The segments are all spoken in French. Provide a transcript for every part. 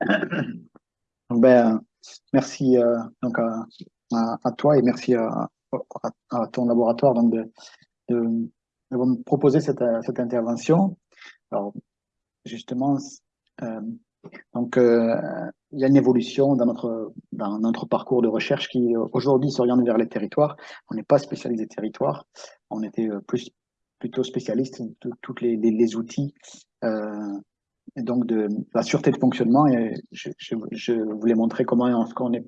Ben, merci donc à, toi et merci à, ton laboratoire donc de, de, me proposer cette, cette intervention. Alors, justement, donc, il y a une évolution dans notre, dans notre parcours de recherche qui aujourd'hui s'oriente vers les territoires. On n'est pas spécialisé territoire, on était plus plutôt spécialiste de tous les, les, outils euh, et donc de la sûreté de fonctionnement. Et je, voulais montrer comment on, est,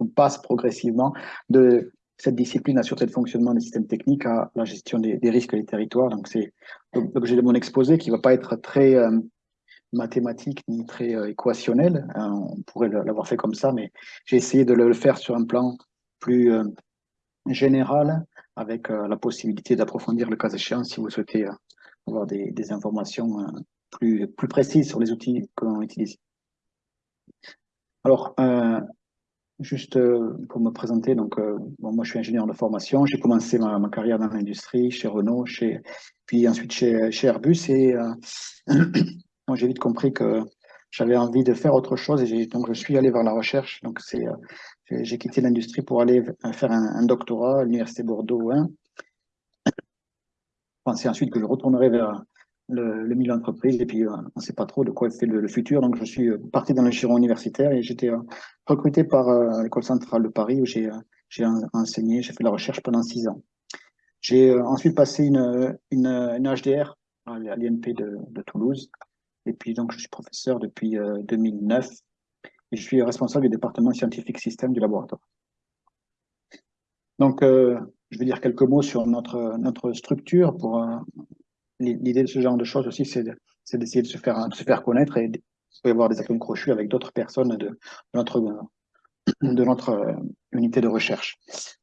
on passe progressivement de cette discipline la sûreté de fonctionnement des systèmes techniques à la gestion des, des risques des territoires. Donc c'est l'objet de mon exposé qui va pas être très euh, mathématique ni très euh, équationnel. Euh, on pourrait l'avoir fait comme ça, mais j'ai essayé de le faire sur un plan plus euh, général avec la possibilité d'approfondir le cas échéant si vous souhaitez avoir des, informations plus, plus précises sur les outils que l'on utilise. Alors, juste pour me présenter, donc bon, moi je suis ingénieur de formation, j'ai commencé ma, carrière dans l'industrie, chez Renault, puis ensuite chez, Airbus, et j'ai vite compris que j'avais envie de faire autre chose, et donc je suis allé vers la recherche, donc c'est j'ai quitté l'industrie pour aller faire un, doctorat à l'Université Bordeaux 1. Je pensais ensuite que je retournerai vers le, milieu d'entreprise et puis euh, on ne sait pas trop de quoi fait le, futur. Donc je suis parti dans le giron universitaire et j'étais euh, recruté par euh, l'école centrale de Paris où j'ai enseigné, j'ai fait de la recherche pendant six ans. J'ai ensuite passé une, une, HDR à l'INP de, Toulouse et puis donc je suis professeur depuis 2009 et je suis responsable du département scientifique système du laboratoire. Donc, euh, je vais dire quelques mots sur notre, notre structure. Pour euh, L'idée de ce genre de choses aussi, c'est d'essayer de, se faire, connaître et de avoir des atomes crochus avec d'autres personnes de, notre, euh, unité de recherche.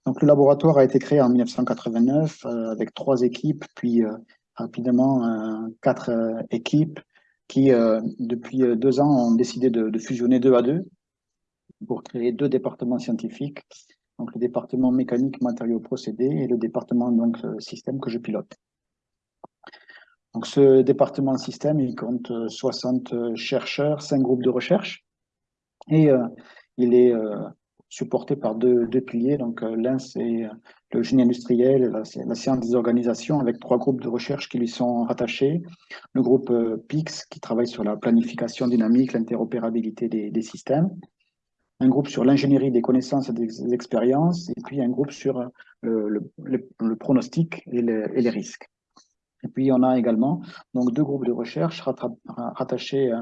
Donc, le laboratoire a été créé en 1989 euh, avec trois équipes, puis euh, rapidement quatre équipes qui, depuis deux ans, ont décidé de, fusionner deux à deux pour créer deux départements scientifiques, donc le département mécanique, matériaux, procédés et le département donc système que je pilote. Donc ce département système, il compte 60 chercheurs, cinq groupes de recherche et euh, il est euh, supporté par deux, piliers. Donc l'un c'est le génie industriel, la, science des organisations, avec trois groupes de recherche qui lui sont rattachés. Le groupe euh, PIX, qui travaille sur la planification dynamique, l'interopérabilité des, systèmes. Un groupe sur l'ingénierie des connaissances et des expériences. Et puis un groupe sur euh, le, pronostic et, les risques. Et puis on a également donc deux groupes de recherche rattachés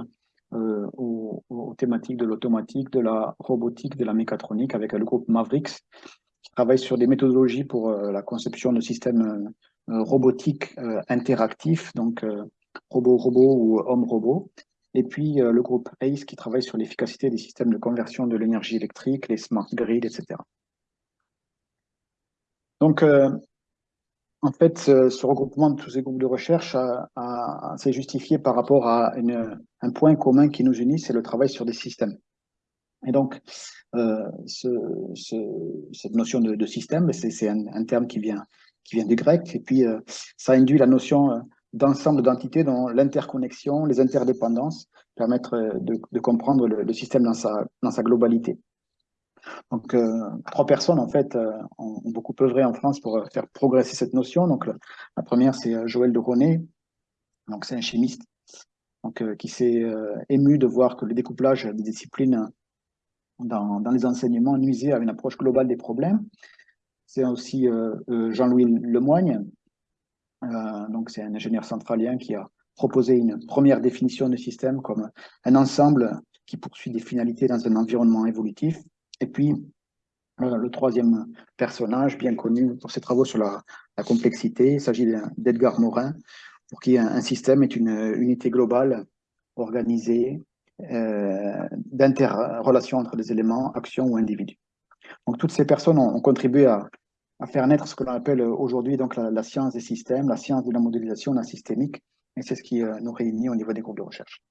euh, aux, thématiques de l'automatique, de la robotique, de la mécatronique, avec le groupe Mavericks, travaille sur des méthodologies pour euh, la conception de systèmes euh, robotiques interactifs, donc robot-robot ou homme-robot. Et puis le groupe ACE qui travaille sur l'efficacité des systèmes de conversion de l'énergie électrique, les smart grids, etc. Donc, en fait, ce, regroupement de tous ces groupes de recherche s'est justifié par rapport à un point commun qui nous unit, c'est le travail sur des systèmes. Et donc, euh, ce, ce, cette notion de, système, c'est un, terme qui vient, du grec, et puis euh, ça induit la notion euh, d'ensemble d'entités dont l'interconnexion, les interdépendances permettent de, comprendre le, système dans sa globalité. Donc, euh, trois personnes, en fait, euh, ont, beaucoup œuvré en France pour faire progresser cette notion. Donc, la première, c'est Joël de Ronet, donc c'est un chimiste donc, qui s'est ému de voir que le découplage des disciplines dans, dans les enseignements nuisait à une approche globale des problèmes. C'est aussi euh, euh, Jean-Louis Lemoigne, euh, donc c'est un ingénieur centralien qui a proposé une première définition du système comme un ensemble qui poursuit des finalités dans un environnement évolutif. Et puis, euh, le troisième personnage, bien connu pour ses travaux sur la, complexité, il s'agit d'Edgar Morin, pour qui un, système est une unité globale organisée, euh, d'interrelation entre des éléments, actions ou individus. Donc toutes ces personnes ont, ont contribué à, faire naître ce que l'on appelle aujourd'hui la, science des systèmes, la science de la modélisation, la systémique, et c'est ce qui euh, nous réunit au niveau des groupes de recherche.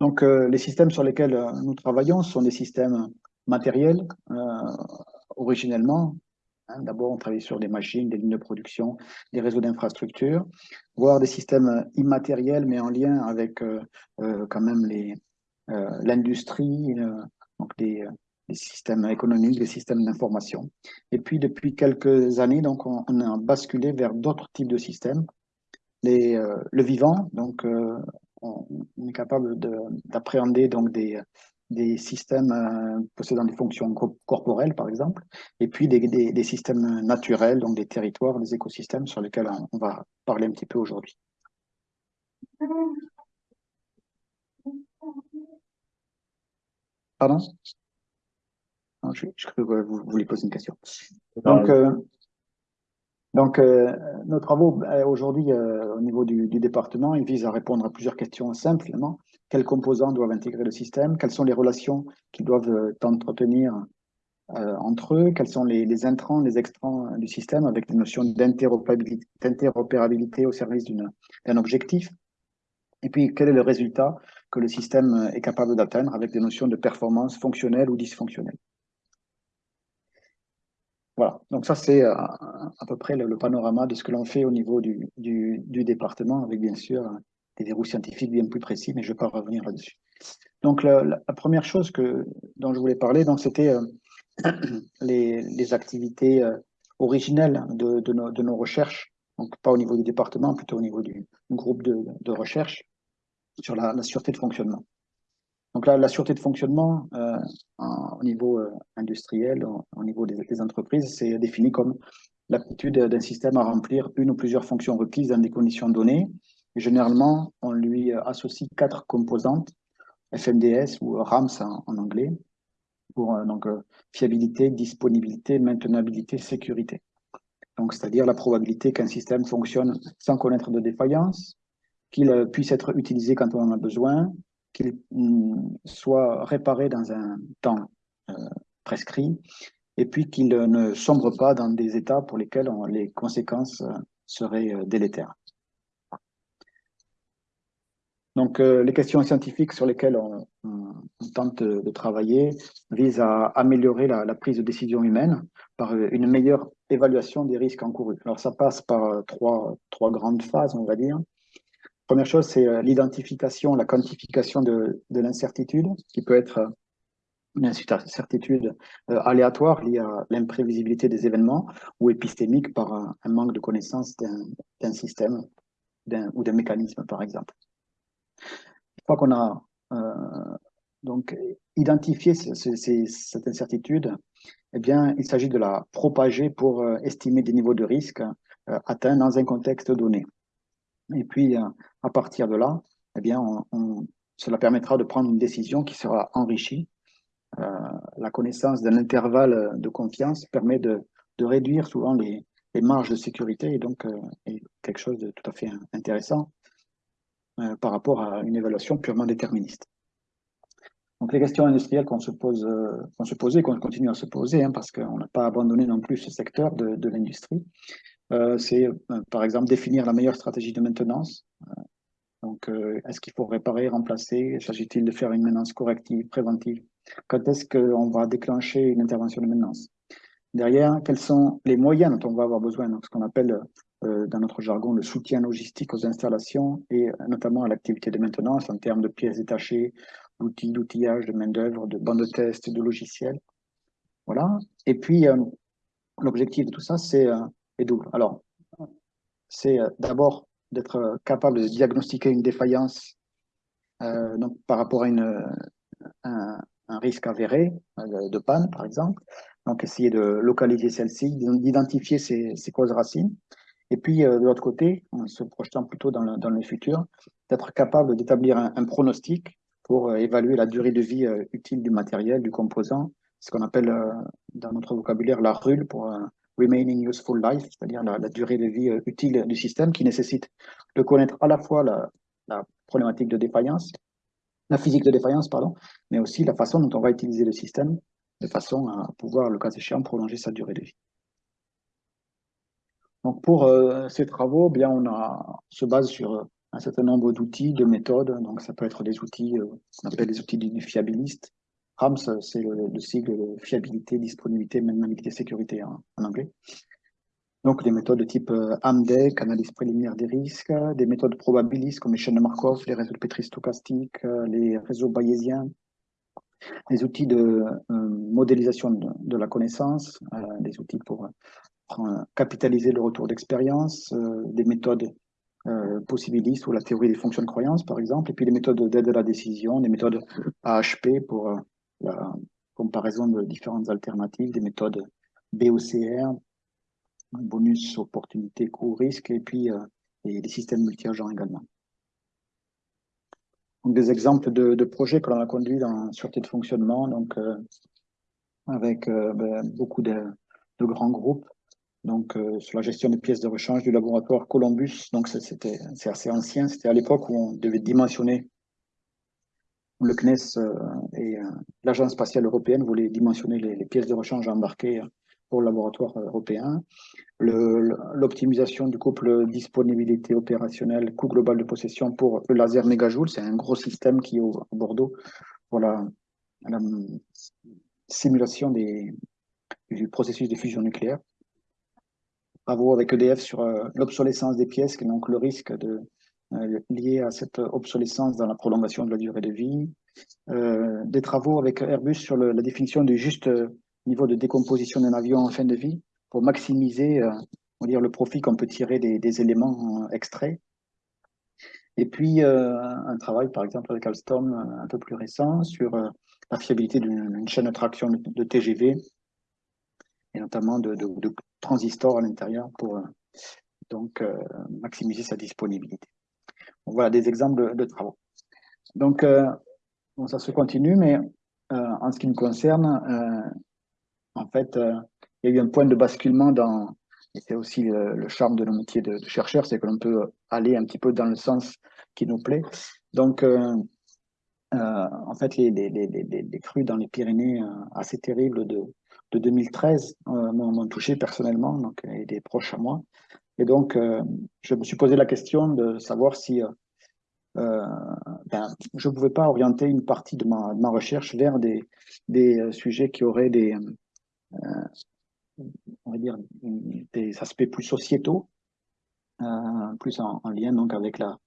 Donc euh, les systèmes sur lesquels euh, nous travaillons sont des systèmes matériels euh, originellement, Hein, d'abord, on travaille sur des machines, des lignes de production, des réseaux d'infrastructures, voire des systèmes immatériels, mais en lien avec quand même l'industrie, donc des, systèmes économiques, des systèmes d'information. Et puis, depuis quelques années, donc, on, a basculé vers d'autres types de systèmes. Les, le vivant, donc, on, est capable d'appréhender donc des, des systèmes euh, possédant des fonctions corporelles, par exemple, et puis des, des, systèmes naturels, donc des territoires, des écosystèmes sur lesquels on, va parler un petit peu aujourd'hui. Pardon? Je, je crois que vous voulez poser une question. Donc, euh, donc, euh, nos travaux euh, aujourd'hui euh, au niveau du, département, ils visent à répondre à plusieurs questions simplement. Quels composants doivent intégrer le système? Quelles sont les relations qu'ils doivent entretenir entre eux? Quels sont les, les, intrants, les extrants du système avec des notions d'interopérabilité au service d'un objectif? Et puis, quel est le résultat que le système est capable d'atteindre avec des notions de performance fonctionnelle ou dysfonctionnelle? Voilà, donc ça c'est euh, à, peu près le, panorama de ce que l'on fait au niveau du, du, département, avec bien sûr des verrous scientifiques bien plus précis, mais je ne vais pas revenir là-dessus. Donc la, première chose que, dont je voulais parler, c'était euh, les, les, activités euh, originelles de, nos, recherches, donc pas au niveau du département, plutôt au niveau du, groupe de, recherche sur la sûreté de fonctionnement. Donc là, la sûreté de fonctionnement euh, au niveau euh, industriel, au, niveau des, entreprises, c'est défini comme l'aptitude d'un système à remplir une ou plusieurs fonctions requises dans des conditions données. généralement, on lui associe quatre composantes, FMDS ou RAMS en, anglais, pour euh, donc, fiabilité, disponibilité, maintenabilité, sécurité. Donc, c'est-à-dire la probabilité qu'un système fonctionne sans connaître de défaillance, qu'il puisse être utilisé quand on en a besoin, qu'il soit réparé dans un temps euh, prescrit, et puis qu'il ne sombre pas dans des états pour lesquels les conséquences euh, seraient euh, délétères. Donc, les questions scientifiques sur lesquelles on, tente de travailler visent à améliorer la, prise de décision humaine par une meilleure évaluation des risques encourus. Alors, ça passe par trois grandes phases, on va dire. Première chose, c'est euh, l'identification, la quantification de, l'incertitude, qui peut être euh, une incertitude euh, aléatoire liée à l'imprévisibilité des événements ou épistémique par un, manque de connaissance d'un système ou d'un mécanisme, par exemple. Une fois qu'on a donc identifié cette incertitude, eh bien, il s'agit de la propager pour estimer des niveaux de risque atteints dans un contexte donné. Et puis, euh, à partir de là, eh bien, cela permettra de prendre une décision qui sera enrichie. Euh, la connaissance d'un intervalle de confiance permet de, réduire souvent les, marges de sécurité et donc euh, est quelque chose de tout à fait intéressant par rapport à une évaluation purement déterministe. Donc les questions industrielles qu'on se pose, qu'on se qu'on continue à se poser, hein, parce qu'on n'a pas abandonné non plus ce secteur de, l'industrie, c'est euh, par exemple définir la meilleure stratégie de maintenance. Euh, donc, est-ce qu'il faut réparer, remplacer? S'agit-il de faire une maintenance corrective, préventive? Quand est-ce qu'on va déclencher une intervention de maintenance? Derrière, quels sont les moyens dont on va avoir besoin? Ce qu'on appelle dans notre jargon le soutien logistique aux installations et notamment à l'activité de maintenance en termes de pièces détachées, d'outils, d'outillage, de main-d'œuvre, de bandes de test, de logiciels. Voilà. Et puis, l'objectif de tout ça, c'est est double. Alors, c'est euh, d'abord d'être euh, capable de diagnostiquer une défaillance euh, donc, par rapport à une, un, risque avéré de panne, par exemple. Donc, essayer de localiser celle-ci, d'identifier ses, causes racines. Et puis, de l'autre côté, en se projetant plutôt dans le, dans le futur, d'être capable d'établir un, pronostic pour évaluer la durée de vie utile du matériel, du composant, ce qu'on appelle dans notre vocabulaire la RUL pour remaining useful life, c'est-à-dire la, durée de vie euh, utile du système, qui nécessite de connaître à la fois la, problématique de défaillance, la physique de défaillance, pardon, mais aussi la façon dont on va utiliser le système de façon à pouvoir, le cas échéant, prolonger sa durée de vie. Donc pour euh, ces travaux, bien on, se base sur euh, un certain nombre d'outils, de méthodes. Donc ça peut être des outils qu'on appelle des outils du fiabiliste, RAMS, c'est le, sigle de fiabilité, disponibilité, maintenabilité, sécurité en, anglais. Donc, des méthodes de type AMDEC, analyse préliminaire des risques, des méthodes probabilistes comme les chaînes de Markov, les réseaux de Petri stochastiques, les réseaux bayésiens, les outils de modélisation de, la connaissance, des outils pour capitaliser le retour d'expérience, des méthodes euh, possibilistes ou la théorie des fonctions de croyance, par exemple, et puis les méthodes d'aide à la décision, des méthodes AHP pour euh, la comparaison de différentes alternatives, des méthodes BOCR, bonus, opportunité, coût, risque, et puis euh, des systèmes multi-agents également. Donc, des exemples de, projets que l'on a conduits dans sûreté de fonctionnement, donc avec ben, beaucoup de, grands groupes, donc euh, sur la gestion des pièces de rechange du laboratoire Columbus. Donc c'est assez ancien. C'était à l'époque où on devait dimensionner le CNES euh, et euh, l'Agence spatiale européenne voulaient dimensionner les, pièces de rechange embarquées pour le laboratoire européen. L'optimisation du couple disponibilité opérationnelle, coût global de possession pour le laser mégajoule, c'est un gros système qui est au, à Bordeaux pour la, la simulation des, du processus de fusion nucléaire travaux avec EDF sur euh, l'obsolescence des pièces, donc le risque de, euh, lié à cette obsolescence dans la prolongation de la durée de vie. Euh, des travaux avec Airbus sur la définition du juste niveau de décomposition d'un avion en fin de vie pour maximiser on le profit qu'on peut tirer des, éléments extraits. Et puis, un travail, par exemple, avec Alstom, un peu plus récent, sur la fiabilité d'une chaîne de traction de, TGV, et notamment de, transistors à l'intérieur pour euh, donc euh, maximiser sa disponibilité. Voilà des exemples de, travaux. Donc, euh, ça se continue, mais en ce qui me concerne, en fait, il y a eu un point de basculement dans, et c'est aussi le, charme de nos métiers de, de chercheur, c'est que l'on peut aller un petit peu dans le sens qui nous plaît. Donc, en fait, les, les, les, les, crues dans les Pyrénées assez terribles de, de 2013 euh, m'ont touché personnellement, donc, et des proches à moi. Et donc, euh, je me suis posé la question de savoir si euh, ben, je ne pouvais pas orienter une partie de ma, recherche vers des, des sujets qui auraient des, on va dire, des aspects plus sociétaux, plus en, lien donc avec la,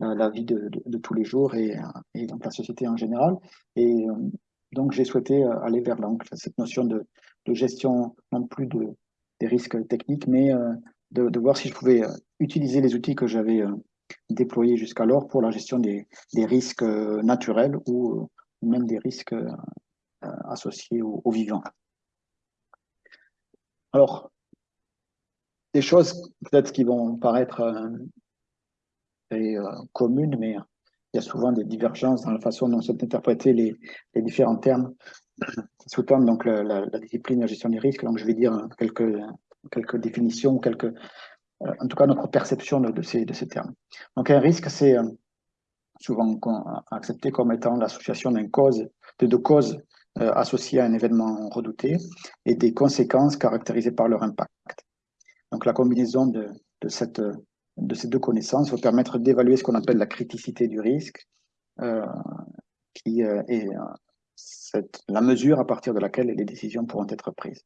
la, vie de, de, tous les jours et, et donc la société en général. Et donc, j'ai souhaité euh, aller vers cette notion de, gestion, non plus de, des risques techniques, mais euh, de, voir si je pouvais euh, utiliser les outils que j'avais déployés jusqu'alors pour la gestion des, risques naturels ou même des risques associés aux, vivants. Alors, des choses peut-être qui vont paraître communes, mais il y a souvent des divergences dans la façon dont sont interprétés les, les différents termes qui sous-tendent donc la, la, la, discipline de la gestion des risques. Donc, je vais dire quelques, quelques définitions, quelques, euh, en tout cas notre perception de, ces, de ces termes. Donc, un risque, c'est euh, souvent accepté comme étant l'association d'une cause, de deux causes euh, associées à un événement redouté et des conséquences caractérisées par leur impact. Donc, la combinaison de, de cette de ces deux connaissances va permettre d'évaluer ce qu'on appelle la criticité du risque, qui est la mesure à partir de laquelle les décisions pourront être prises.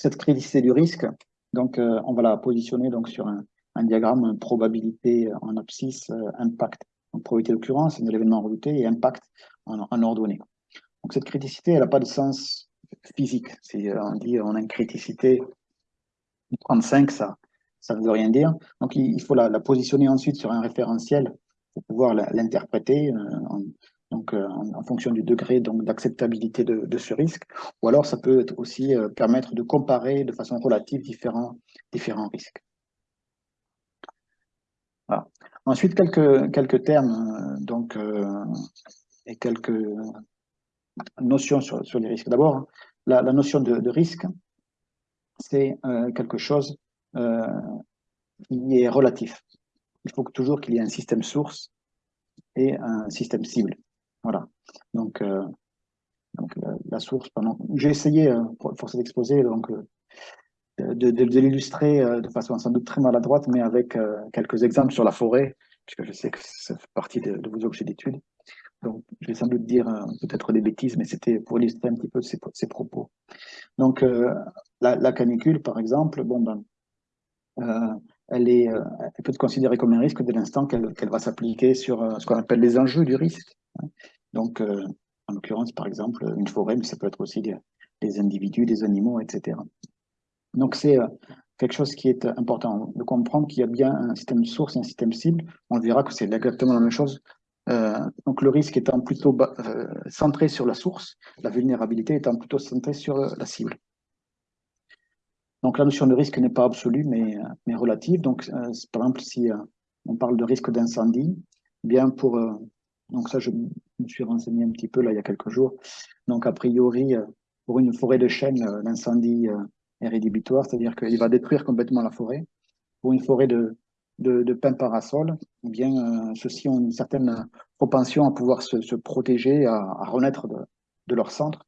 Cette criticité du risque, donc, on va la positionner donc sur un, diagramme probabilité en abscisse, impact. Donc, probabilité d'occurrence de l'événement redouté et impact en, en, ordonnée. Donc, cette criticité, elle n'a pas de sens physique. Si on dit on a une criticité de 35, ça, ça ne veut rien dire. Donc, il, faut la, positionner ensuite sur un référentiel pour pouvoir l'interpréter euh, en, donc, euh, en, fonction du degré d'acceptabilité de, ce risque. Ou alors, ça peut aussi euh, permettre de comparer de façon relative différents, risques. Ensuite, quelques, termes donc, et quelques notions sur, les risques. D'abord, la, notion de, risque, c'est quelque chose euh, il est relatif. Il faut toujours qu'il y ait un système source et un système cible. Voilà. Donc, euh, donc la, source, pendant... j'ai essayé, euh, force d'exposer, donc euh, de, de, l'illustrer euh, de façon sans doute très maladroite, mais avec quelques exemples sur la forêt, puisque je sais que ça fait partie de, de vos objets d'étude. Donc, je vais sans doute dire peut-être des bêtises, mais c'était pour illustrer un petit peu ces, propos. Donc, la, canicule, par exemple, bon, ben, elle, est, elle peut être considérée comme un risque dès l'instant qu'elle va s'appliquer sur ce qu'on appelle les enjeux du risque. Hein. Donc, en l'occurrence, par exemple, une forêt, mais ça peut être aussi des, individus, des animaux, etc. Donc, c'est euh, quelque chose qui est important de comprendre qu'il y a bien un système source et un système cible. On verra que c'est exactement la même chose. Euh, donc, le risque étant plutôt euh, centré sur la source, la vulnérabilité étant plutôt centrée sur la cible. Donc, la notion de risque n'est pas absolue, mais, mais relative. Donc, par exemple, si on parle de risque d'incendie, bien pour donc ça, je me suis renseigné un petit peu là il y a quelques jours. Donc a priori, euh, pour une forêt de chêne, euh, l'incendie euh, est rédhibitoire, c'est-à-dire qu'il va détruire complètement la forêt. Pour une forêt de, de, de parasol, eh bien, ceux-ci ont une certaine propension à pouvoir se, se protéger, à, à renaître de, de, leur centre.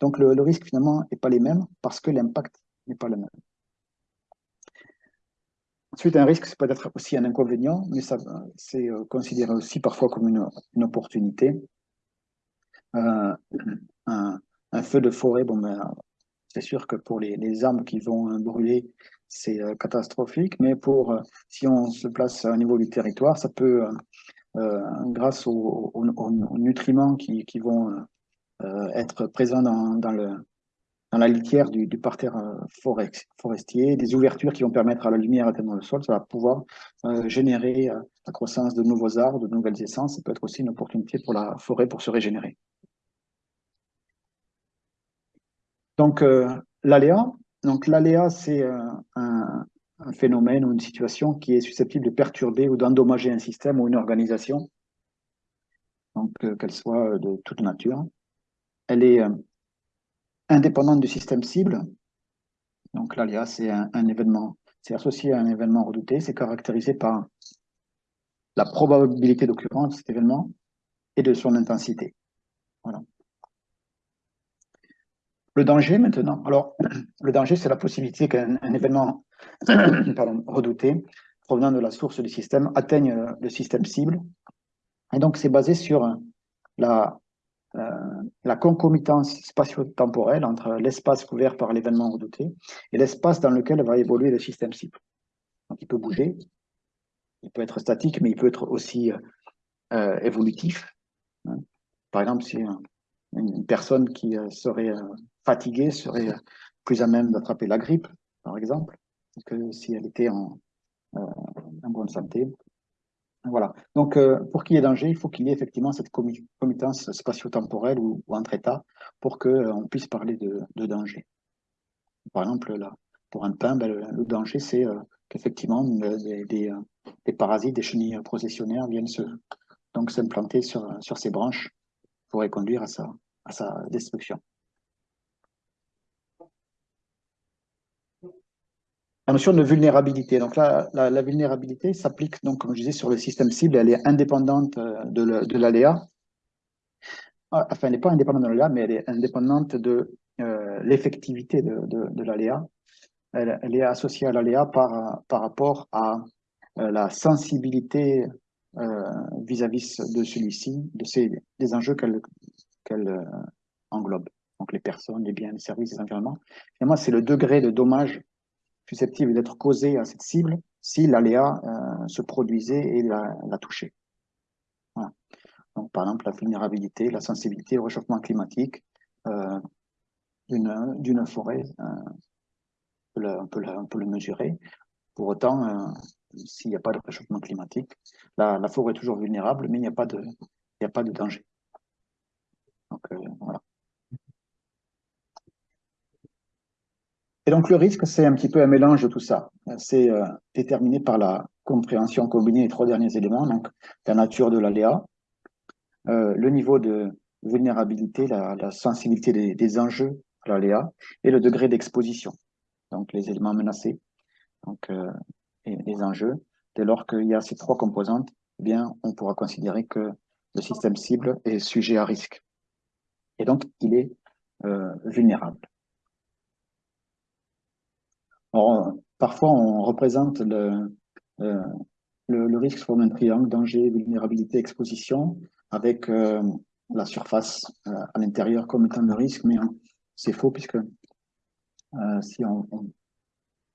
Donc le, le risque finalement n'est pas les mêmes parce que l'impact n'est pas le même. Ensuite, un risque, c'est peut-être aussi un inconvénient, mais c'est euh, considéré aussi parfois comme une, opportunité. Euh, un, feu de forêt, bon, ben, c'est sûr que pour les, arbres qui vont brûler, c'est euh, catastrophique, mais pour si on se place au niveau du territoire, ça peut, grâce aux, nutriments qui, vont être présents dans le, dans la litière du, parterre euh, forestier, des ouvertures qui vont permettre à la lumière d'atteindre le sol, ça va pouvoir euh, générer euh, la croissance de nouveaux arbres, de nouvelles essences, ça peut être aussi une opportunité pour la forêt pour se régénérer. Donc l'aléa, donc l'aléa c'est un, phénomène ou une situation qui est susceptible de perturber ou d'endommager un système ou une organisation, donc qu'elle soit de toute nature. Elle est indépendante du système cible. Donc l'aléa, c'est un, événement, c'est associé à un événement redouté, c'est caractérisé par la probabilité d'occurrence de cet événement et de son intensité. Voilà. Le danger maintenant. Alors, le danger, c'est la possibilité qu'un événement redouté, provenant de la source du système, atteigne le système cible. Et donc, c'est basé sur la la concomitance spatio-temporelle entre l'espace couvert par l'événement redouté et l'espace dans lequel va évoluer le système cible. Donc il peut bouger, il peut être statique, mais il peut être aussi euh, évolutif. Hein. Par exemple, si une personne qui euh, serait fatiguée serait plus à même d'attraper la grippe, par exemple, que si elle était en bonne santé. Voilà. Donc, euh, pour qu'il y ait danger, il faut qu'il y ait effectivement cette committance spatio-temporelle ou, entre états pour qu'on euh, puisse parler de, danger. Par exemple, là, pour un pain, ben, le, danger, c'est euh, qu'effectivement, des, parasites, des chenilles processionnaires viennent s'implanter sur, sur ces branches pourrait conduire à sa destruction. La notion de vulnérabilité. Donc là, la, vulnérabilité s'applique, donc, comme je disais, sur le système cible. Elle est indépendante euh, de l'aléa. Ah, enfin, elle n'est pas indépendante de l'aléa, mais elle est indépendante de euh, l'effectivité de, de, l'aléa. Elle, est associée à l'aléa par, par rapport à euh, la sensibilité vis-à-vis de celui-ci, de ces, des enjeux qu'elle englobe. Donc les personnes, les biens, les services, les environnements. Finalement, c'est le degré de dommage susceptible d'être causée à cette cible si l'aléa euh, se produisait et la, touchait. Donc, par exemple, la vulnérabilité, la sensibilité au réchauffement climatique euh, d'une forêt, euh, on, peut le mesurer. Pour autant, s'il n'y a pas de réchauffement climatique, la, forêt est toujours vulnérable, mais il n'y a, pas de, a pas de danger. Donc, voilà. Et donc le risque, c'est un petit peu un mélange de tout ça. C'est euh, déterminé par la compréhension combinée des trois derniers éléments, donc la nature de l'aléa, euh, le niveau de vulnérabilité, la, sensibilité des, enjeux à l'aléa et le degré d'exposition, donc les éléments menacés donc, euh, et les enjeux. Dès lors qu'il y a ces trois composantes, eh bien, on pourra considérer que le système cible est sujet à risque. Et donc, il est vulnérable parfois, on représente le, euh, le, risque sous d'un triangle, danger, vulnérabilité, exposition. avec la surface à l'intérieur comme étant le risque, mais c'est faux puisque si on,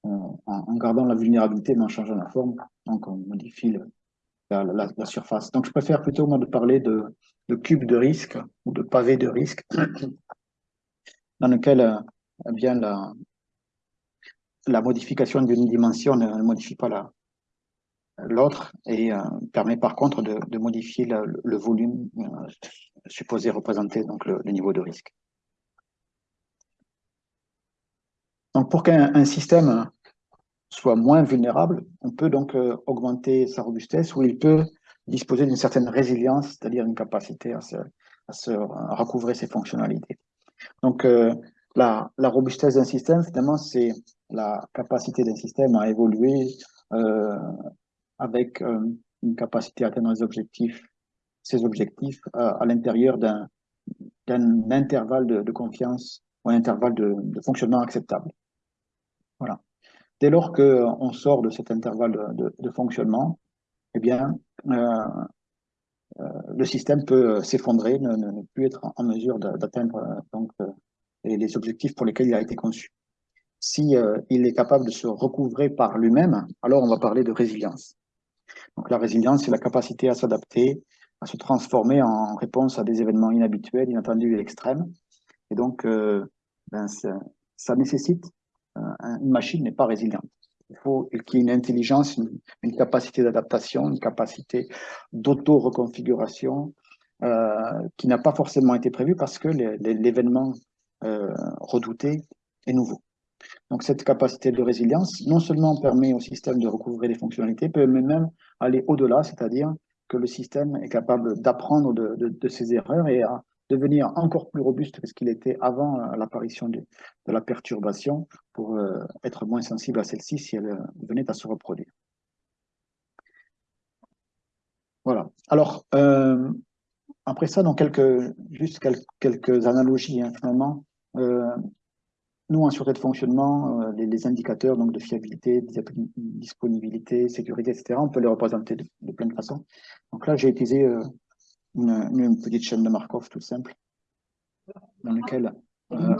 en gardant la vulnérabilité mais en changeant la forme, donc on modifie la, surface. Donc je préfère plutôt moi de parler de, cube de risque ou de pavé de risque dans lequel bien la, la modification d'une dimension ne, modifie pas l'autre et euh, permet par contre de, modifier le, volume euh, supposé représenter donc le, niveau de risque. Donc pour qu'un système soit moins vulnérable, on peut donc euh, augmenter sa robustesse ou il peut disposer d'une certaine résilience, c'est-à-dire une capacité à se, à ses fonctionnalités. Donc la, robustesse d'un système, finalement, c'est la capacité d'un système à évoluer euh, avec euh, une capacité à atteindre les objectifs, ses objectifs euh, à l'intérieur d'un intervalle de, confiance ou un intervalle de, fonctionnement acceptable. Voilà. Dès lors qu'on sort de cet intervalle de, fonctionnement, eh bien, le système peut s'effondrer, ne, ne, plus être en mesure d'atteindre donc les objectifs pour lesquels il a été conçu si euh, il est capable de se recouvrer par lui-même, alors on va parler de résilience. Donc la résilience, c'est la capacité à s'adapter, à se transformer en réponse à des événements inhabituels, inattendus et extrêmes. Et donc, euh, ben, ça, nécessite, euh, une machine n'est pas résiliente. Il faut qu'il y ait une intelligence, une, capacité d'adaptation, une capacité d'auto-reconfiguration qui n'a pas forcément été prévue parce que l'événement redouté est nouveau. Donc cette capacité de résilience, non seulement permet au système de recouvrer les fonctionnalités, peut même aller au-delà, c'est-à-dire que le système est capable d'apprendre de, ses erreurs et à devenir encore plus robuste que ce qu'il était avant euh, l'apparition de, la perturbation pour euh, être moins sensible à celle-ci si elle euh, venait à se reproduire. Voilà. Alors, après ça, donc juste quelques, analogies, hein, finalement. Nous, en sûreté de fonctionnement, euh, les, indicateurs donc, de fiabilité, disponibilité, sécurité, etc., on peut les représenter de, plein de façons. Donc là, j'ai utilisé euh, une, petite chaîne de Markov tout simple, dans laquelle euh,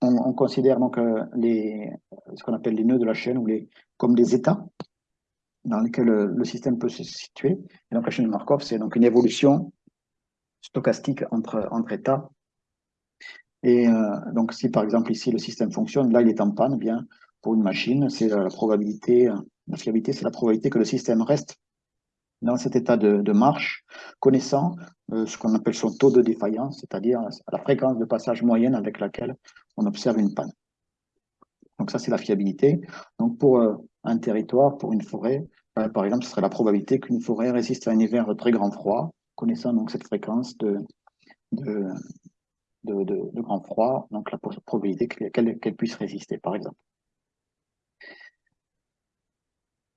on, considère donc les, ce qu'on appelle les nœuds de la chaîne ou les, comme des états dans lesquels le système peut se situer. Et donc la chaîne de Markov, c'est donc une évolution stochastique entre, entre états et euh, donc, si par exemple ici le système fonctionne, là il est en panne, bien pour une machine, c'est la probabilité, la fiabilité, c'est la probabilité que le système reste dans cet état de, marche, connaissant euh, ce qu'on appelle son taux de défaillance, c'est-à-dire la fréquence de passage moyenne avec laquelle on observe une panne. Donc ça, c'est la fiabilité. Donc pour euh, un territoire, pour une forêt, par exemple, ce serait la probabilité qu'une forêt résiste à un hiver très grand froid, connaissant donc cette fréquence de, de, de, grand froid, donc la probabilité qu'elle puisse résister, par exemple.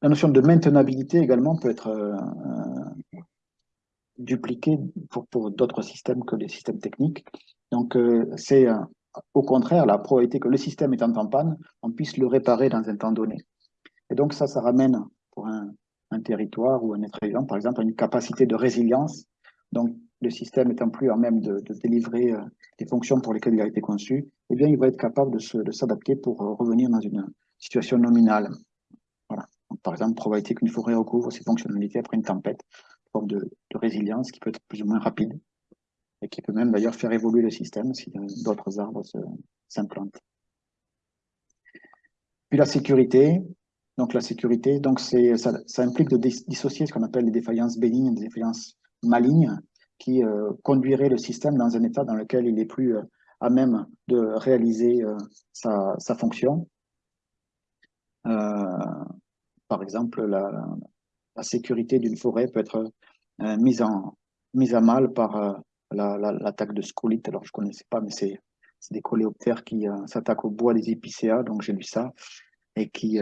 La notion de maintenabilité également peut être euh, euh, dupliquée pour, pour d'autres systèmes que les systèmes techniques. Donc, euh, c'est au contraire la probabilité que le système étant en panne, on puisse le réparer dans un temps donné. Et donc, ça, ça ramène pour un, territoire ou un être vivant, par exemple, à une capacité de résilience. Donc, le système étant plus en même de, délivrer euh, les fonctions pour lesquelles il a été conçu, eh bien, il va être capable de s'adapter pour euh, revenir dans une situation nominale. Voilà. par exemple, probabilité qu'une forêt recouvre ses fonctionnalités après une tempête, forme de, résilience qui peut être plus ou moins rapide et qui peut même d'ailleurs faire évoluer le système si euh, d'autres arbres s'implantent. Puis la sécurité. Donc la sécurité, donc ça, ça implique de dissocier ce qu'on appelle les défaillances bénignes et les défaillances malignes qui euh, conduirait le système dans un état dans lequel il est plus euh, à même de réaliser euh, sa, fonction. par exemple, la, sécurité d'une forêt peut être mise, en, mise à mal par l'attaque de scolite. Alors, je ne connaissais pas, mais c'est des coléoptères qui s'attaquent au bois des épicéas, donc j'ai lu ça, et qui,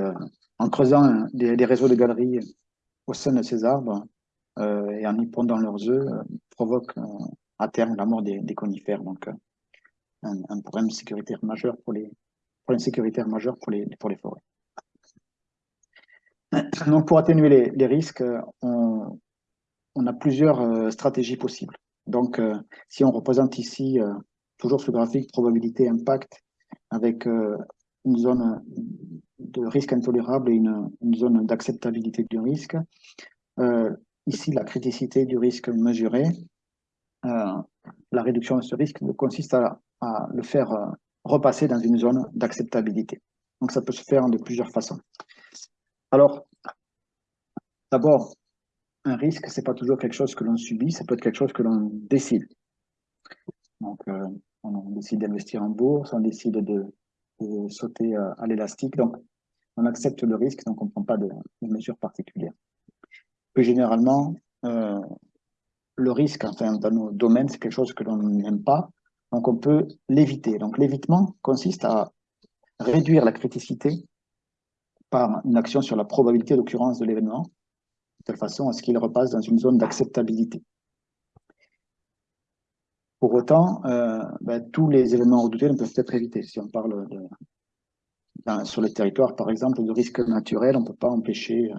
en creusant des, réseaux de galeries au sein de ces arbres, euh, et en y pondant leurs œufs euh, provoque euh, à terme la mort des, conifères. Donc, un, problème sécuritaire majeur pour les pour les, pour les forêts. Donc, pour atténuer les, risques, on, on a plusieurs stratégies possibles. Donc, si on représente ici, toujours ce graphique probabilité impact, avec une zone de risque intolérable et une, zone d'acceptabilité du risque. Euh, ici, la criticité du risque mesuré. Euh, la réduction de ce risque consiste à, le faire euh, repasser dans une zone d'acceptabilité. Donc, ça peut se faire de plusieurs façons. Alors, d'abord, un risque, c'est pas toujours quelque chose que l'on subit, ça peut être quelque chose que l'on décide. Donc, on décide d'investir en bourse, on décide de, sauter à l'élastique. Donc, on accepte le risque, donc on ne prend pas de, mesures particulières. Plus généralement, euh, le risque, enfin, dans nos domaines, c'est quelque chose que l'on n'aime pas, donc on peut l'éviter. Donc l'évitement consiste à réduire la criticité par une action sur la probabilité d'occurrence de l'événement, de telle façon à ce qu'il repasse dans une zone d'acceptabilité. Pour autant, euh, ben, tous les événements redoutés ne peuvent être évités. Si on parle de, sur le territoire, par exemple, de risques naturels, on ne peut pas empêcher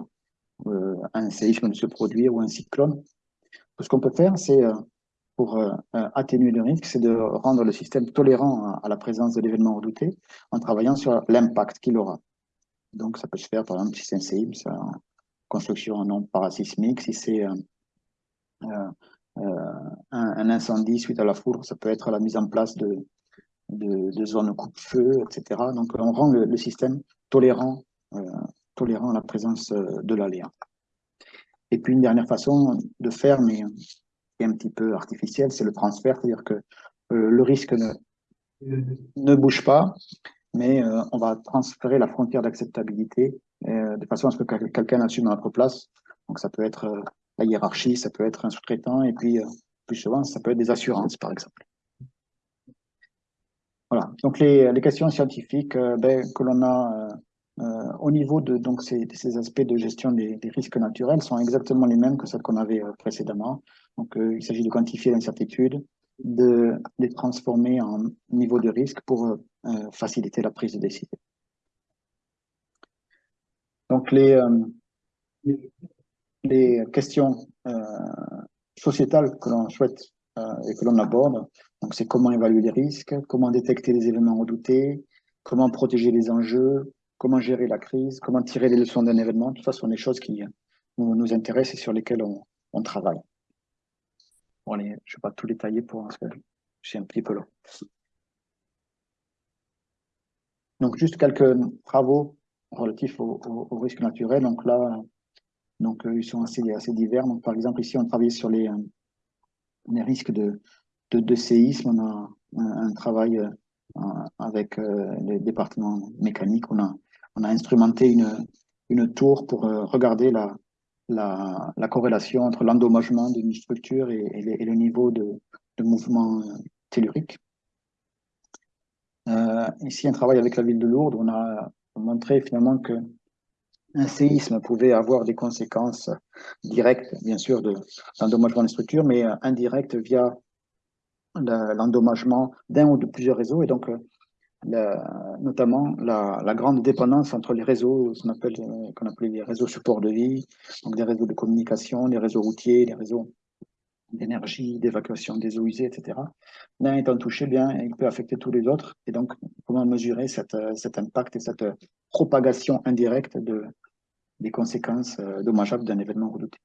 euh, un séisme de se produire ou un cyclone. Ce qu'on peut faire, c'est, euh, pour atténuer le risque, c'est de rendre le système tolérant à, la présence de l'événement redouté en travaillant sur l'impact qu'il aura. Donc, ça peut se faire, par exemple, si c'est un séisme, en construction non parasismique, si c'est un, un, incendie suite à la foudre, ça peut être la mise en place de, de, zones coupe-feu, etc. Donc, on rend le, système tolérant, euh, tolérant à la présence euh, de l'aléa. Et puis, une dernière façon de faire, mais qui est un petit peu artificielle, c'est le transfert, c'est-à-dire que euh, le risque ne, ne bouge pas, mais on va transférer la frontière d'acceptabilité de façon à ce que quelqu'un assume à notre place. Donc, ça peut être la hiérarchie, ça peut être un sous-traitant, et puis, plus souvent, ça peut être des assurances, par exemple. Voilà. Donc les, les questions scientifiques euh, ben, que l'on a euh, euh, au niveau de donc ces, ces aspects de gestion des, des, risques naturels sont exactement les mêmes que celles qu'on avait précédemment. Donc il s'agit de quantifier l'incertitude, de les transformer en niveau de risque pour faciliter la prise de décision. Donc les les questions sociétales que l'on souhaite et que l'on aborde donc, c'est comment évaluer les risques, comment détecter les événements redoutés, comment protéger les enjeux, comment gérer la crise, comment tirer les leçons d'un événement. Tout ça sont des choses qui nous, intéressent et sur lesquelles on, travaille. Bon, allez, je ne vais pas tout détailler pour parce que suis un petit peu long. Donc, juste quelques travaux relatifs aux, risques naturels. Donc là, donc, euh, ils sont assez, divers. Donc, par exemple, ici, on travaille sur les, euh, risques de, de, séisme, on a un, travail euh, avec les départements mécaniques. On a, instrumenté une, tour pour regarder la, la, corrélation entre l'endommagement d'une structure et, le niveau de mouvement tellurique. ici, un travail avec la ville de Lourdes, on a montré finalement que un séisme pouvait avoir des conséquences directes, bien sûr, de, des structures, mais indirectes via l'endommagement d'un ou de plusieurs réseaux et donc euh, notamment la, grande dépendance entre les réseaux qu'on appelle, euh, les réseaux support de vie, donc des réseaux de communication, les réseaux routiers, les réseaux d'énergie, d'évacuation des eaux usées, etc. L'un étant touché, bien, il peut affecter tous les autres. Et donc, comment mesurer cette, cet impact et cette propagation indirecte de, des conséquences euh, dommageables d'un événement redouté.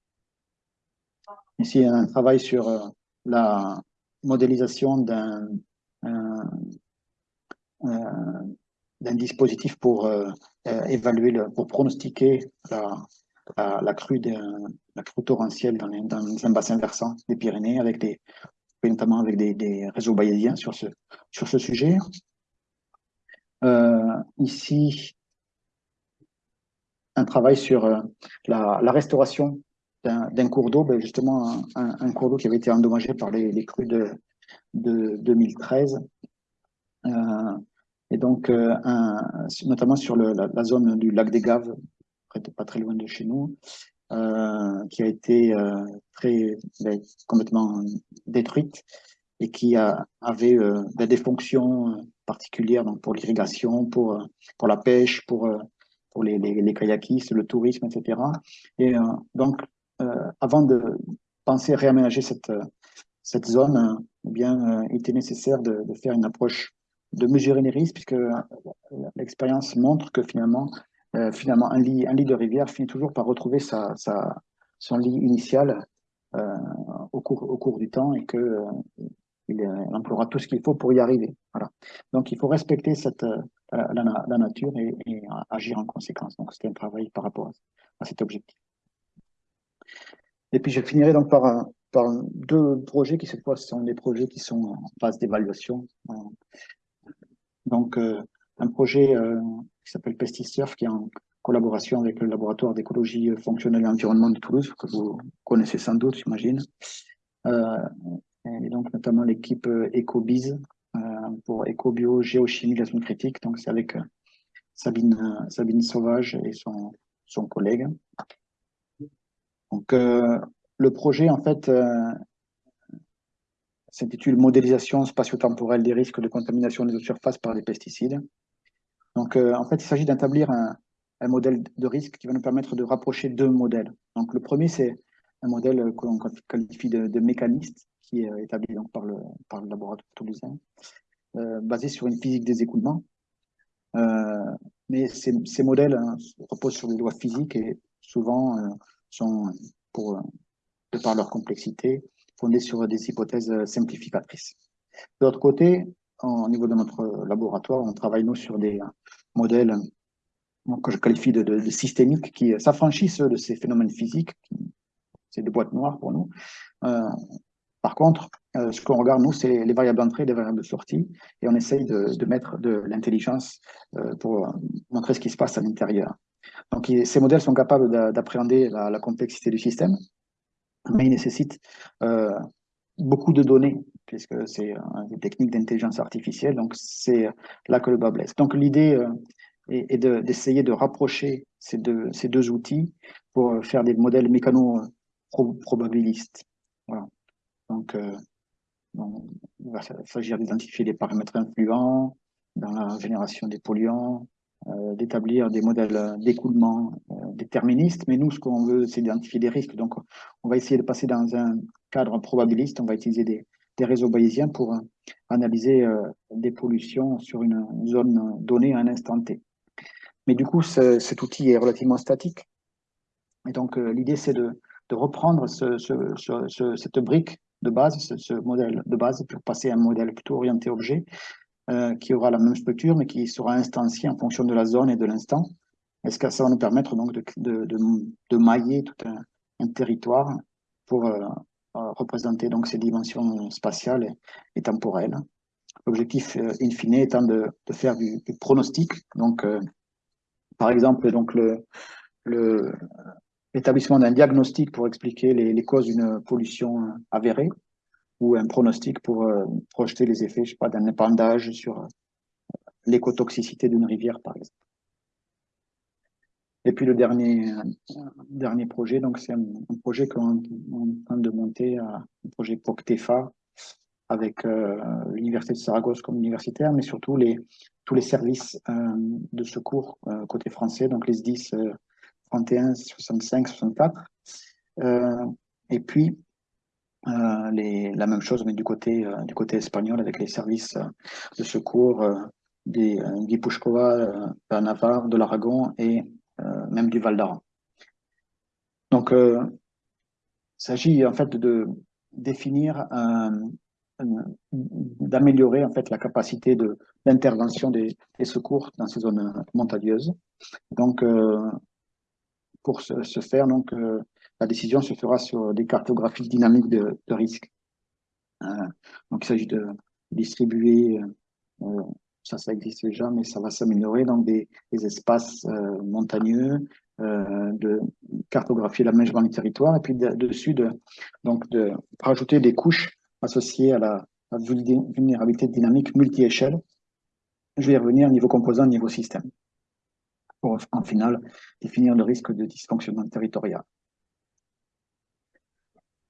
Ici, un travail sur la, modélisation d'un d'un dispositif pour euh, euh, évaluer, le, pour pronostiquer la, la, crue, de, la crue torrentielle dans, dans, un bassin versant des Pyrénées, avec des, notamment avec des, des réseaux bayésiens sur ce, sur ce sujet. Euh, ici, un travail sur la, la restauration d'un cours d'eau, ben justement un, cours d'eau qui avait été endommagé par les, crues de, de 2013. Euh, et donc, euh, un, notamment sur le, la, zone du lac des Gaves, pas très loin de chez nous, euh, qui a été très ben, complètement détruite et qui avait ben, des fonctions particulières donc pour l'irrigation, pour, pour la pêche, pour, pour les, kayakistes, le tourisme, etc. Et donc, euh, avant de pensait réaménager cette, cette zone, eh bien, il était nécessaire de, de, faire une approche de mesurer les risques, puisque l'expérience montre que finalement, finalement un, lit, un lit de rivière finit toujours par retrouver sa, son lit initial au, cours, au cours du temps et que il, emploiera tout ce qu'il faut pour y arriver. Voilà. Donc, il faut respecter cette, la, nature et, agir en conséquence. Donc, c'était un travail par rapport à, cet objectif. Et puis, je finirai donc par, par deux projets qui, cette fois, sont des projets qui sont en phase d'évaluation. Donc, euh, un projet euh, qui s'appelle PestiSurf, qui est en collaboration avec le laboratoire d'écologie fonctionnelle et environnement de Toulouse, que vous connaissez sans doute, j'imagine. Euh, et donc, notamment l'équipe EcoBiz, pour éco-bio, géochimie, la zone critique. Donc, c'est avec Sabine, Sabine Sauvage et son, son collègue. Donc, le projet, en fait, s'intitule Modélisation spatio-temporelle des risques de contamination des eaux de surface par les pesticides. Donc, euh, en fait, il s'agit d'établir un, un, modèle de risque qui va nous permettre de rapprocher deux modèles. Donc, le premier, c'est un modèle que l'on qualifie de, de, mécaniste, qui est établi donc, par, le, par le laboratoire toulousain, euh, basé sur une physique des écoulements. Euh, mais ces, ces modèles hein, reposent sur des lois physiques et souvent euh, sont, pour, de par leur complexité, fondée sur des hypothèses euh, simplificatrices. De l'autre côté, au niveau de notre laboratoire, on travaille nous sur des euh, modèles que je qualifie de, systémiques qui s'affranchissent de ces phénomènes physiques. C'est des boîtes noires pour nous. Euh, par contre, euh, ce qu'on regarde, nous, c'est les variables d'entrée les variables de sortie, et on essaye de, mettre de l'intelligence euh, pour montrer ce qui se passe à l'intérieur. Donc, ces modèles sont capables d'appréhender la, complexité du système, mais il nécessite euh, beaucoup de données, puisque c'est une technique d'intelligence artificielle, donc c'est là que le bas blesse. Donc l'idée euh, est, d'essayer de, rapprocher ces deux, outils pour faire des modèles mécano-probabilistes. Voilà. Donc, euh, il va s'agir d'identifier les paramètres influents dans la génération des polluants, euh, d'établir des modèles d'écoulement euh, déterministes, mais nous, ce qu'on veut, c'est d'identifier des risques. Donc, on va essayer de passer dans un cadre probabiliste, on va utiliser des, des réseaux bayésiens pour euh, analyser des pollutions sur une zone donnée à un instant T. Mais du coup, ce, cet outil est relativement statique. Et donc, l'idée, c'est de, reprendre ce, ce, ce, cette brique de base, ce, modèle de base, pour passer à un modèle plutôt orienté objet, euh, qui aura la même structure, mais qui sera instancié en fonction de la zone et de l'instant. Est-ce que ça va nous permettre donc de, mailler tout un, territoire pour euh, euh représenter donc ces dimensions spatiales et, temporelles. L'objectif euh, in fine étant de, faire du, pronostic. Donc, euh, par exemple, donc l'établissement d'un diagnostic pour expliquer les, causes d'une pollution avérée ou un pronostic pour euh, projeter les effets, d'un épandage sur euh, l'écotoxicité d'une rivière, par exemple. Et puis le dernier, euh, dernier projet, donc c'est un, projet qu'on est en train de monter, un projet POCTEFA, avec euh, l'Université de Saragosse comme universitaire, mais surtout les, tous les services euh, de secours euh, côté français, donc les SDIS 31, 65, 64. et puis, euh, la même chose, mais du côté, euh, du côté espagnol, avec les services euh, de secours des Guipuscoa, de Navarre, de l'Aragon et même du Val d'Aran. Donc, il s'agit en fait de définir d'améliorer en fait la capacité de d'intervention des, des, secours dans ces zones montagneuses. Donc, euh, pour ce, faire, donc, euh, la décision se fera sur des cartographies dynamiques de, de risque. Euh, donc, il s'agit de distribuer, euh, ça, ça existe déjà, mais ça va s'améliorer, dans des, espaces euh, montagneux, euh, de cartographier l'aménagement du territoire, et puis de, dessus, de, donc, de rajouter des couches associées à la, vulnérabilité dynamique multi-échelle. Je vais y revenir niveau composant, niveau système pour en final définir le risque de dysfonctionnement territorial.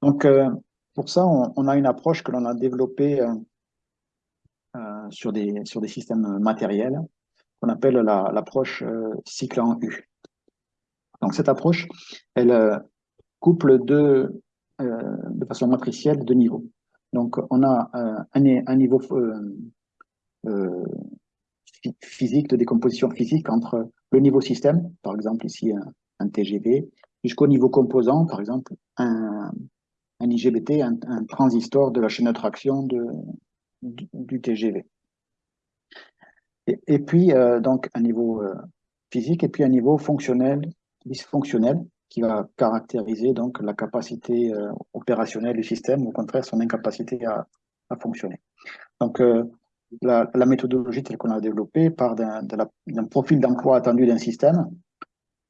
Donc, euh, pour ça, on, a une approche que l'on a développée sur, des, sur des systèmes matériels, qu'on appelle l'approche la, euh, cycle en U. Donc, cette approche, elle euh, couple deux, de façon matricielle de niveau. Donc, on a un, un, niveau physique, de décomposition physique entre le niveau système, par exemple ici un, TGV, jusqu'au niveau composant, par exemple un, un IGBT, un, transistor de la chaîne d'attraction du, du, TGV. Et, puis, euh, donc, un niveau euh, physique et puis un niveau fonctionnel, dysfonctionnel, qui va caractériser donc la capacité euh, opérationnelle du système, ou au contraire son incapacité à, fonctionner. Donc, la, méthodologie telle qu'on a développée part d'un profil d'emploi attendu d'un système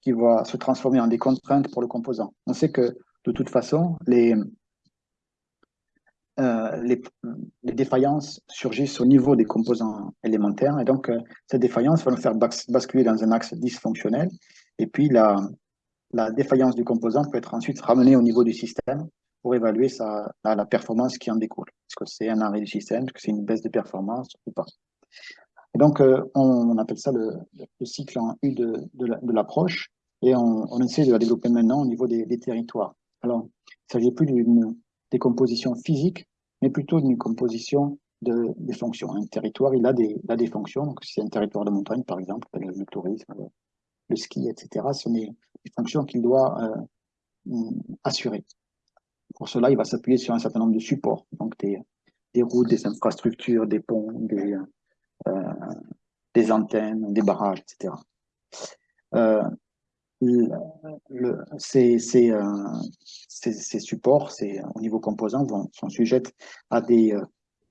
qui va se transformer en des contraintes pour le composant. On sait que de toute façon, les, euh, les, défaillances surgissent au niveau des composants élémentaires et donc euh, cette défaillance va nous faire basculer dans un axe dysfonctionnel et puis la, la défaillance du composant peut être ensuite ramenée au niveau du système pour évaluer la, performance qui en découle. Est-ce que c'est un arrêt du système, est-ce que c'est une baisse de performance ou pas? Et donc, euh, on, appelle ça le, le, cycle en U de, l'approche et on, on, essaie de la développer maintenant au niveau des, des territoires. Alors, il ne s'agit plus d'une décomposition physique, mais plutôt d'une composition de, des fonctions. Un territoire, il a des, a des fonctions. Donc, si c'est un territoire de montagne, par exemple, le tourisme, le, ski, etc., ce sont des, fonctions qu'il doit euh, assurer. Pour cela, il va s'appuyer sur un certain nombre de supports, donc des, des routes, des infrastructures, des ponts, des, euh, des antennes, des barrages, etc. euh, ces, supports, ces, au niveau composant, vont, sont sujets à des euh,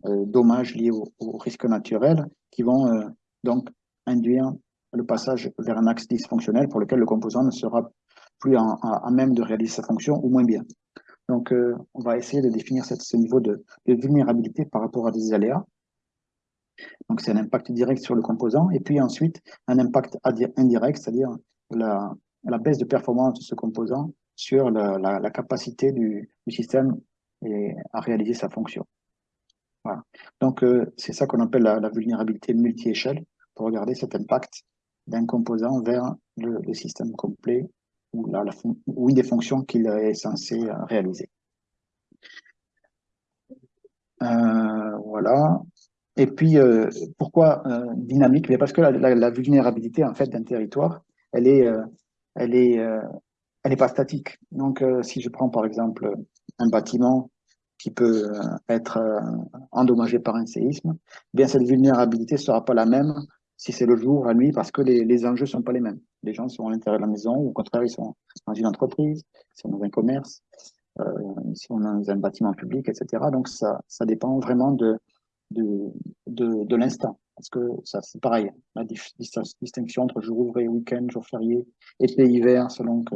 euh, dommages liés au, au, risque naturel qui vont euh, donc induire le passage vers un axe dysfonctionnel pour lequel le composant ne sera plus à, même de réaliser sa fonction ou moins bien. Donc, euh, on va essayer de définir ce niveau de, vulnérabilité par rapport à des aléas. Donc, c'est un impact direct sur le composant et puis ensuite un impact indirect, c'est-à-dire la, la baisse de performance de ce composant sur la, capacité du, système à réaliser sa fonction. Voilà. Donc, euh, c'est ça qu'on appelle la, vulnérabilité multi-échelle pour regarder cet impact d'un composant vers le, système complet ou, une des fonctions qu'il est censé réaliser. Euh, voilà. Et puis, euh, pourquoi dynamique? Parce que la, vulnérabilité en fait d'un territoire, elle est, elle est, euh, elle n'est pas statique. Donc, euh, si je prends par exemple un bâtiment qui peut euh, être endommagé par un séisme, eh bien cette vulnérabilité sera pas la même si c'est le jour, la nuit, parce que les, enjeux sont pas les mêmes. Les gens sont à l'intérieur de la maison, ou au contraire, ils sont dans une entreprise, ils sont dans un commerce, si on dans un bâtiment public, etc. Donc, ça, ça dépend vraiment de, de, de, de l'instant. Parce que ça, c'est pareil, la distinction entre jour ouvré, week-end, jour férié, été, hiver, selon que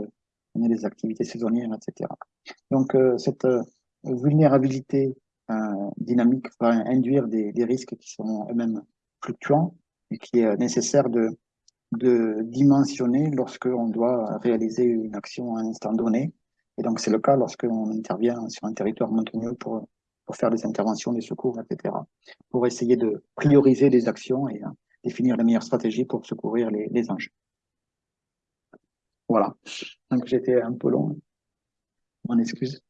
on ait des activités saisonnières, etc. Donc, euh, cette euh, vulnérabilité euh, dynamique va induire des, risques qui sont eux-mêmes fluctuants et qui est nécessaire de, de dimensionner lorsque on doit réaliser une action à un instant donné. Et donc, c'est le cas lorsque on intervient sur un territoire montagneux pour pour faire des interventions, des secours, etc. Pour essayer de prioriser les actions et euh, définir la meilleure stratégie pour secourir les, les enjeux. Voilà. Donc j'étais un peu long. Mon excuse.